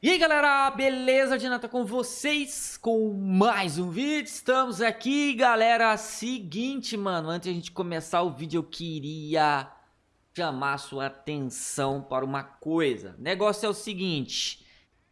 E aí galera, beleza? Dinata com vocês com mais um vídeo, estamos aqui galera, seguinte mano, antes de a gente começar o vídeo eu queria chamar sua atenção para uma coisa O negócio é o seguinte,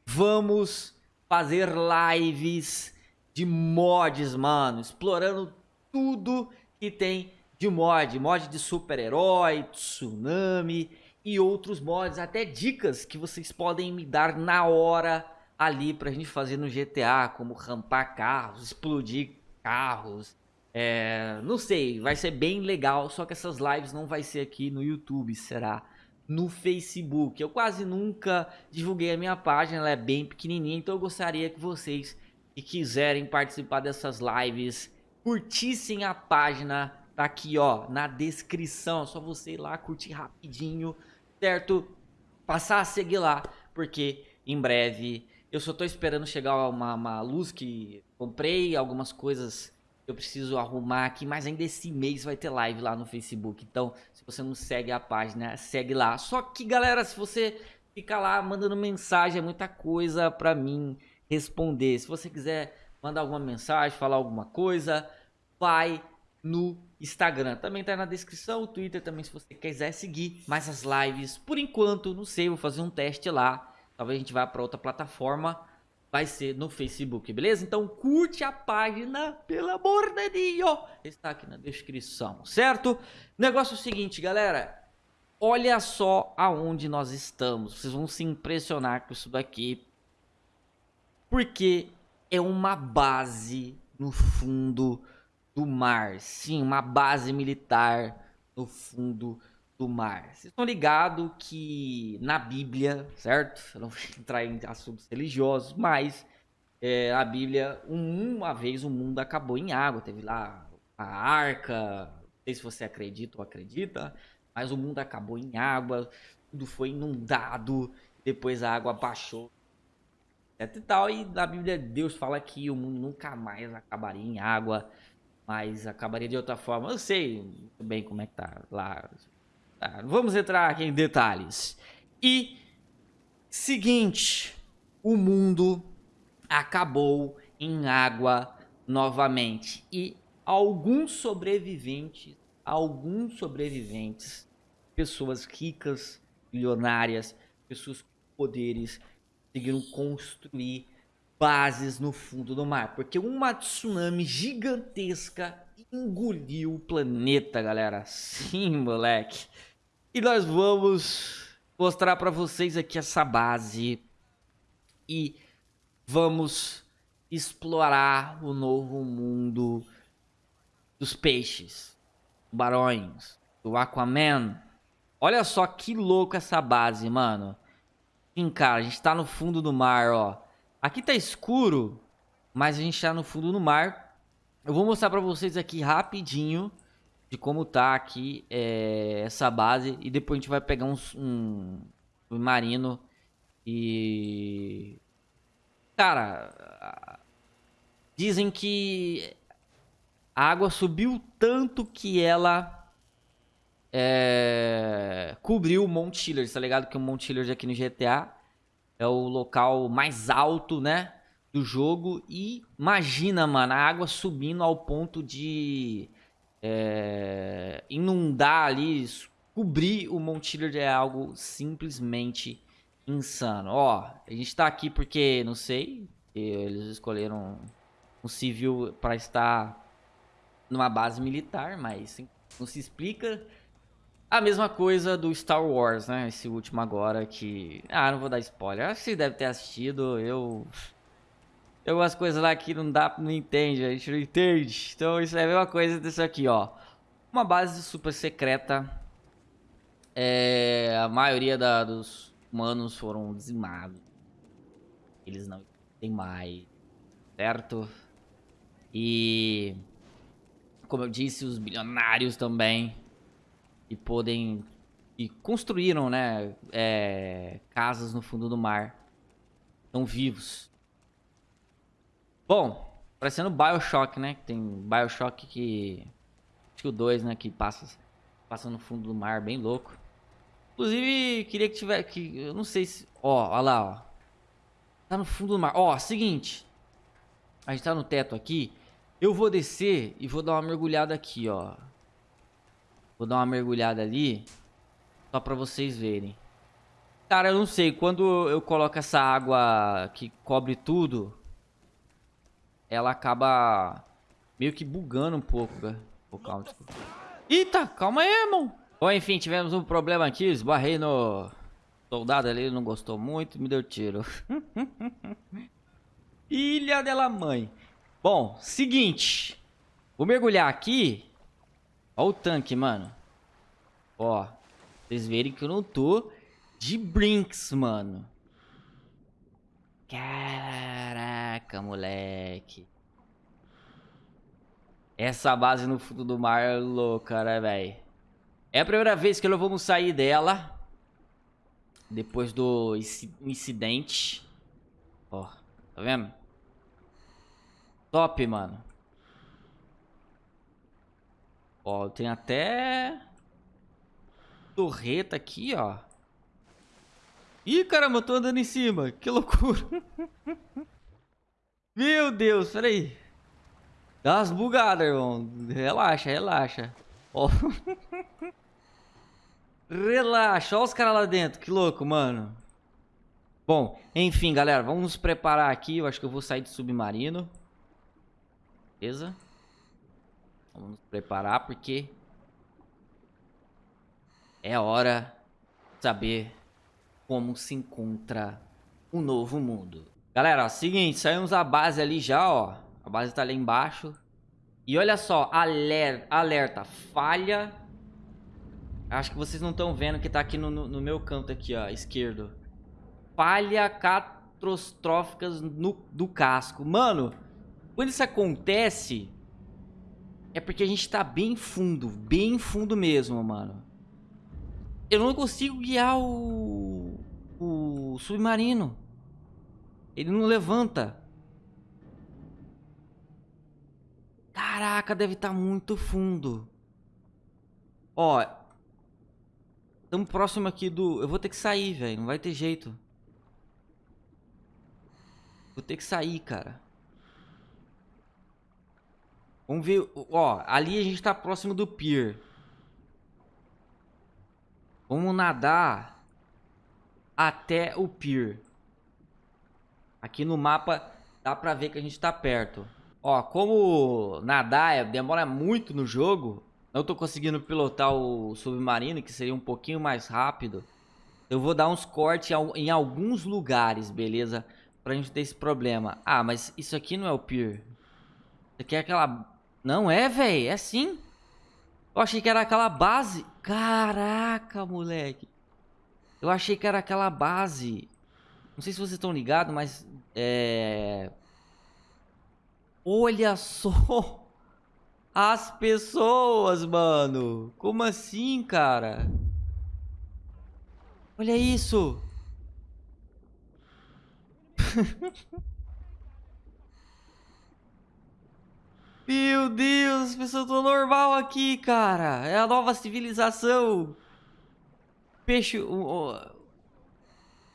vamos fazer lives de mods mano, explorando tudo que tem de mod, mod de super-herói, tsunami e outros mods, até dicas que vocês podem me dar na hora ali pra gente fazer no GTA, como rampar carros, explodir carros, é, não sei, vai ser bem legal, só que essas lives não vai ser aqui no YouTube, será no Facebook. Eu quase nunca divulguei a minha página, ela é bem pequenininha, então eu gostaria que vocês que quiserem participar dessas lives curtissem a página, tá aqui ó, na descrição, é só você ir lá curtir rapidinho, certo? Passar a seguir lá, porque em breve eu só tô esperando chegar uma, uma luz que comprei, algumas coisas eu preciso arrumar aqui, mas ainda esse mês vai ter live lá no Facebook. Então, se você não segue a página, segue lá. Só que, galera, se você ficar lá mandando mensagem, é muita coisa pra mim responder. Se você quiser mandar alguma mensagem, falar alguma coisa, vai no Instagram. Também tá na descrição, o Twitter também se você quiser seguir. Mas as lives, por enquanto, não sei, vou fazer um teste lá. Talvez a gente vá para outra plataforma. Vai ser no Facebook, beleza? Então curte a página, pelo amor de Deus. Está aqui na descrição, certo? Negócio é o seguinte, galera. Olha só aonde nós estamos. Vocês vão se impressionar com isso daqui. Porque é uma base no fundo do mar. Sim, uma base militar no fundo do mar. Vocês estão ligados que na Bíblia, certo? Eu não vou entrar em assuntos religiosos, mas é, a Bíblia, uma vez o mundo acabou em água. Teve lá a arca, não sei se você acredita ou acredita, mas o mundo acabou em água, tudo foi inundado, depois a água baixou. E tal, e na Bíblia Deus fala que o mundo nunca mais acabaria em água, mas acabaria de outra forma. Eu sei bem como é que tá lá. Tá, vamos entrar aqui em detalhes. E seguinte, o mundo acabou em água novamente e alguns sobreviventes, alguns sobreviventes, pessoas ricas, milionárias, pessoas com poderes, conseguiram construir bases no fundo do mar, porque uma tsunami gigantesca engoliu o planeta, galera. Sim, moleque. E nós vamos mostrar para vocês aqui essa base e vamos explorar o novo mundo dos peixes, tubarões, do Aquaman. Olha só que louco essa base, mano. Sim, cara, a gente tá no fundo do mar, ó. Aqui tá escuro, mas a gente tá no fundo do mar. Eu vou mostrar pra vocês aqui rapidinho de como tá aqui é, essa base. E depois a gente vai pegar um, um marino e... Cara, dizem que a água subiu tanto que ela é, cobriu o Mount Chiller, tá ligado? Que o Mount Chiller aqui no GTA é o local mais alto, né? Do jogo. E imagina, mano, a água subindo ao ponto de é, inundar ali, cobrir o Montiller é algo simplesmente insano. Ó, a gente tá aqui porque, não sei, eles escolheram um civil para estar numa base militar, mas não se explica a mesma coisa do Star Wars, né? Esse último agora que... Ah, não vou dar spoiler. Acho que você deve ter assistido. Eu... Eu as coisas lá que não dá, não entende, a gente não entende. Então isso é a mesma coisa desse aqui, ó. Uma base super secreta. É, a maioria da, dos humanos foram dizimados. Eles não tem mais, certo? E como eu disse, os bilionários também e podem e construíram, né, é, casas no fundo do mar. Estão vivos. Bom, parecendo BioShock, né? Tem BioShock que acho que o 2, né, que passa passa no fundo do mar, bem louco. Inclusive, queria que tivesse que eu não sei se, ó, olha lá, ó. Tá no fundo do mar. Ó, seguinte. A gente tá no teto aqui. Eu vou descer e vou dar uma mergulhada aqui, ó. Vou dar uma mergulhada ali. Só pra vocês verem. Cara, eu não sei. Quando eu coloco essa água que cobre tudo, ela acaba meio que bugando um pouco, cara. Pô, calma. Eita, calma aí, irmão. Bom, enfim, tivemos um problema aqui. Esbarrei no soldado ali, não gostou muito, me deu tiro. Ilha dela mãe. Bom, seguinte. Vou mergulhar aqui. Ó o tanque, mano. Ó. Vocês verem que eu não tô de brinks, mano. Caraca, moleque. Essa base no fundo do mar é louca, né, velho? É a primeira vez que nós vamos sair dela. Depois do incidente. Ó, tá vendo? Top, mano. Ó, tem até... Torreta aqui, ó. Ih, caramba, eu tô andando em cima. Que loucura. Meu Deus, peraí. Dá umas bugadas, irmão. Relaxa, relaxa. Ó. relaxa, olha os caras lá dentro. Que louco, mano. Bom, enfim, galera, vamos nos preparar aqui. Eu acho que eu vou sair de submarino. Beleza? Vamos nos preparar porque... É hora de saber como se encontra um novo mundo. Galera, ó, seguinte, saímos da base ali já, ó. A base tá ali embaixo. E olha só, alerta, alerta falha. Acho que vocês não estão vendo que tá aqui no, no, no, meu canto aqui, ó, esquerdo. Falha catastróficas no, do casco. Mano, quando isso acontece, é porque a gente tá bem fundo, bem fundo mesmo, mano. Eu não consigo guiar o, o submarino. Ele não levanta. Caraca, deve estar tá muito fundo. Ó. Estamos próximo aqui do... Eu vou ter que sair, velho. Não vai ter jeito. Vou ter que sair, cara. Vamos ver... Ó, ali a gente tá próximo do pier. Vamos nadar até o pier. Aqui no mapa dá pra ver que a gente tá perto. Ó, como nadar é, demora muito no jogo, não tô conseguindo pilotar o submarino, que seria um pouquinho mais rápido. Eu vou dar uns cortes em alguns lugares, beleza? Pra gente ter esse problema. Ah, mas isso aqui não é o pier. Isso aqui é aquela... Não é, velho. É sim. Eu achei que era aquela base. Caraca, moleque. Eu achei que era aquela base. Não sei se vocês estão ligados, mas... É... Olha só. As pessoas, mano. Como assim, cara? Olha isso. Meu Deus, as pessoas estão normal aqui, cara. É a nova civilização. Peixe...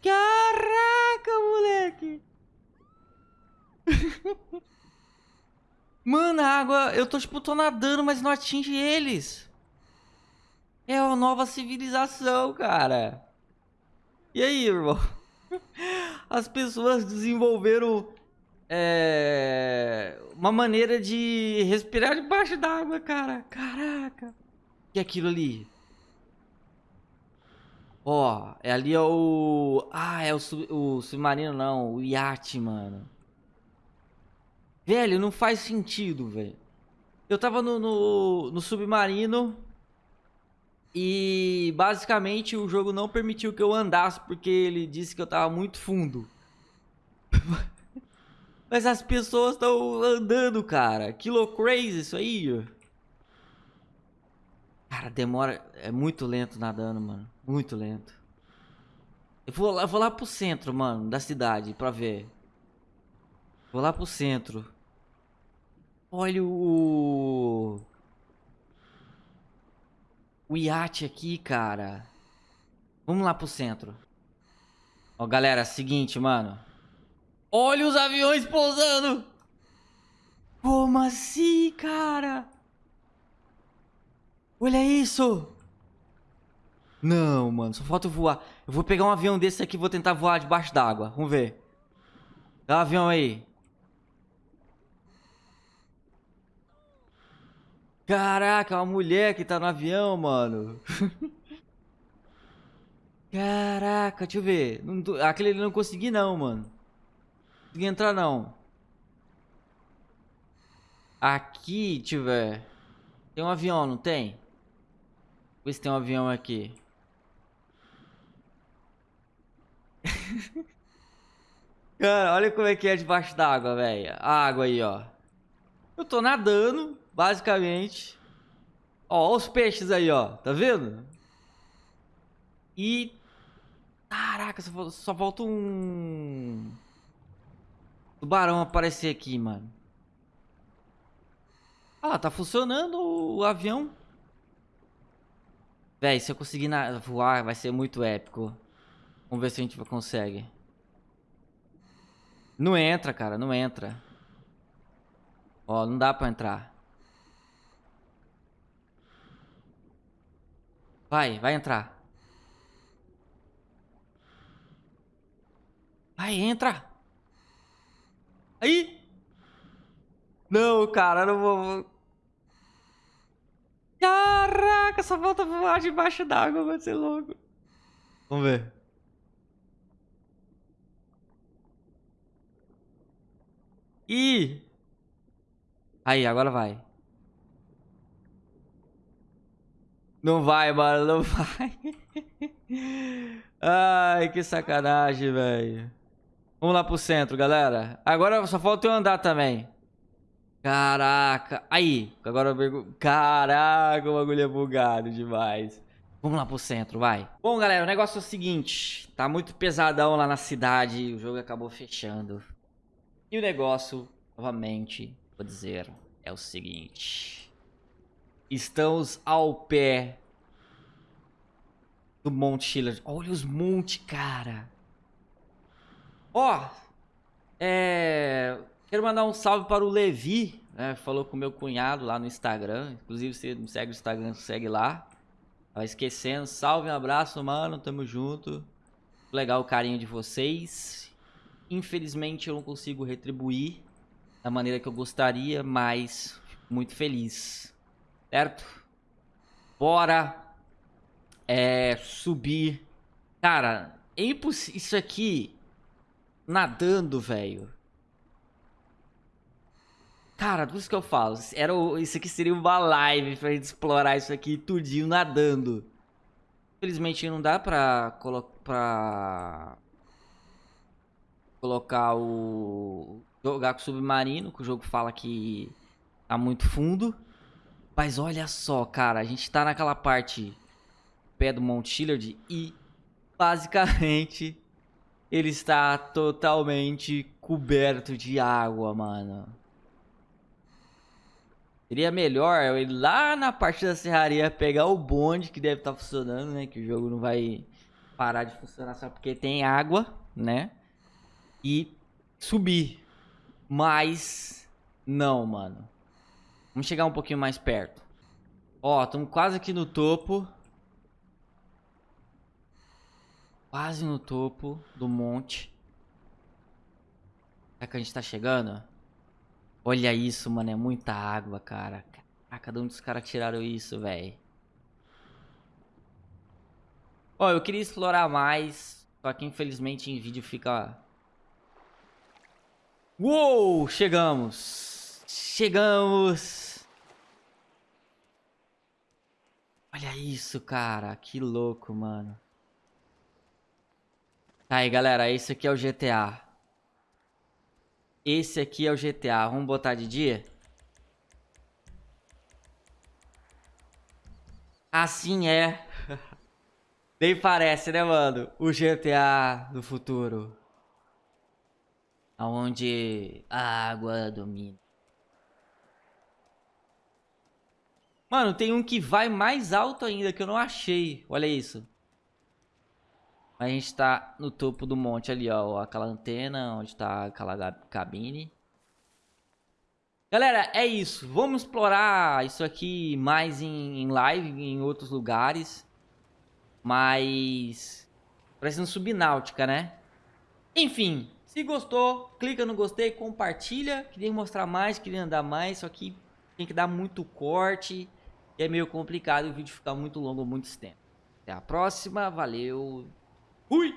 Caraca, moleque. Mano, a água... Eu tô, tipo, tô nadando, mas não atinge eles. É a nova civilização, cara. E aí, irmão? As pessoas desenvolveram é, uma maneira de respirar debaixo d'água, cara. Caraca. E aquilo ali? Ó, é ali é o... Ah, é o, o submarino não, o iate, mano. Velho, não faz sentido, velho. Eu tava no, no, no submarino e basicamente o jogo não permitiu que eu andasse porque ele disse que eu tava muito fundo. Mas as pessoas estão andando, cara. Que crazy isso aí. Cara, demora... É muito lento nadando, mano. Muito lento. Eu vou lá, eu vou lá pro centro, mano, da cidade pra ver. Vou lá pro centro. Olha o... O iate aqui, cara. Vamos lá pro centro. Ó, galera, seguinte, mano. Olha os aviões pousando! Como assim, cara? Olha isso! Não, mano, só falta voar. Eu vou pegar um avião desse aqui e vou tentar voar debaixo d'água. Vamos ver. Dá um avião aí. Caraca, uma mulher que tá no avião, mano. Caraca, deixa eu ver. Aquele não consegui não, mano. Não consegui entrar não. Aqui, deixa eu ver. Tem um avião, não tem? Vê se tem um avião aqui. Cara, olha como é que é debaixo d'água, velho. A água aí, ó. Eu tô nadando, basicamente. Ó, os peixes aí, ó. Tá vendo? E... Caraca, só, só falta um... Tubarão aparecer aqui, mano. Ah, tá funcionando o avião. Véi, se eu conseguir voar, vai ser muito épico. Vamos ver se a gente consegue. Não entra, cara, não entra. Ó, não dá pra entrar. Vai, vai entrar. Vai, entra. Aí. Não, cara, não vou... Caraca, só falta voar debaixo d'água, vai ser louco. Vamos ver. Ih! Aí, agora vai. Não vai, mano, não vai. Ai, que sacanagem, velho. Vamos lá pro centro, galera. Agora só falta eu andar também. Caraca. Aí, agora eu Caraca, o bagulho é bugado demais. Vamos lá pro centro, vai. Bom, galera, o negócio é o seguinte. Tá muito pesadão lá na cidade. O jogo acabou fechando. E o negócio, novamente, vou dizer, é o seguinte. Estamos ao pé do Monte Schiller. Olha os montes, cara. Ó, é... Quero mandar um salve para o Levi, né? Falou com meu cunhado lá no Instagram. Inclusive, você me segue no Instagram, segue lá. Tava esquecendo. Salve, um abraço, mano. Tamo junto. Legal o carinho de vocês. Infelizmente eu não consigo retribuir da maneira que eu gostaria, mas muito feliz. Certo? Bora é, subir. Cara, é impossível. Isso aqui nadando, velho. Cara, por isso que eu falo. Era. Isso aqui seria uma live pra gente explorar isso aqui tudinho nadando. Infelizmente não dá pra colocar. Pra colocar o... Jogar com o submarino, que o jogo fala que tá muito fundo. Mas olha só, cara, a gente tá naquela parte pé do Mount Chillard e basicamente ele está totalmente coberto de água, mano. Seria melhor eu ir lá na parte da serraria pegar o bonde que deve estar tá funcionando, né? Que o jogo não vai parar de funcionar só porque tem água, né? e subir. Mas não, mano. Vamos chegar um pouquinho mais perto. Ó, estamos quase aqui no topo. Quase no topo do monte. Será que a gente tá chegando? Olha isso, mano. É muita água, cara. Caraca, de onde os caras tiraram isso, velho? Ó, eu queria explorar mais. Só que infelizmente em vídeo fica Uou, chegamos. Chegamos. Olha isso, cara. Que louco, mano. Tá aí, galera. Esse aqui é o GTA. Esse aqui é o GTA. Vamos botar de dia? Assim é. Nem parece, né, mano? O GTA do futuro aonde a água domina. Mano, tem um que vai mais alto ainda que eu não achei. Olha isso. A gente tá no topo do monte ali, ó. Aquela antena, onde tá aquela cabine. Galera, é isso. Vamos explorar isso aqui mais em, live, em outros lugares. Mas... Parecendo subnáutica, né? Enfim, se gostou, clica no gostei, compartilha. Queria mostrar mais, queria andar mais, só que tem que dar muito corte. E é meio complicado o vídeo ficar muito longo, muito tempo. Até a próxima, valeu. Hoi!